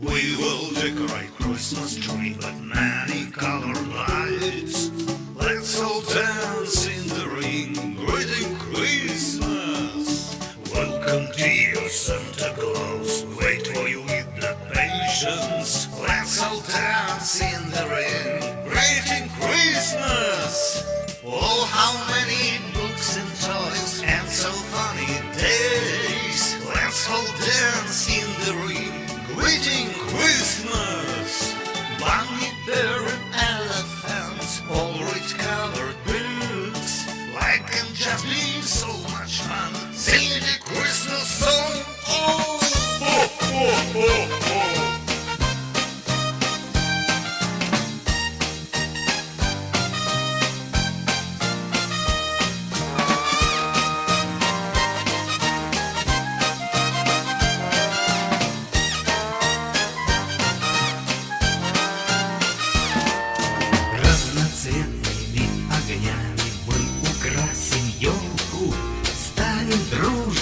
We will decorate Christmas tree with many colored lights. Let's all dance in the ring, greeting Christmas. Welcome to you, Santa Claus. Wait for you with the patience. Let's all dance in the ring, greeting Christmas. Oh, how many books and has been so much fun.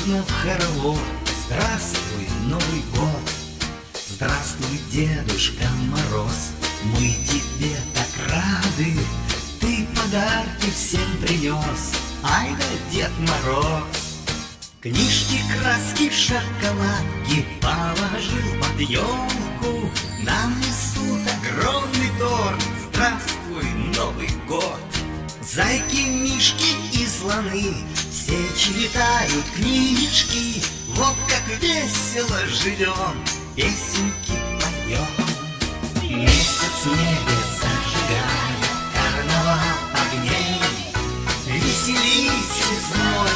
Дружно в хоровод Здравствуй, Новый год. Здравствуй, Дедушка Мороз. Мы тебе так рады. Ты подарки всем принес. Ай да Дед Мороз. Книжки, краски, шоколадки Положил под елку. Нам несут огромный торт. Здравствуй, Новый год. Зайки, мишки и слоны Все читают книжки. Вот как весело живем Песенки поем. Месяц в небе зажигает Карнавал огней. Веселитесь, мой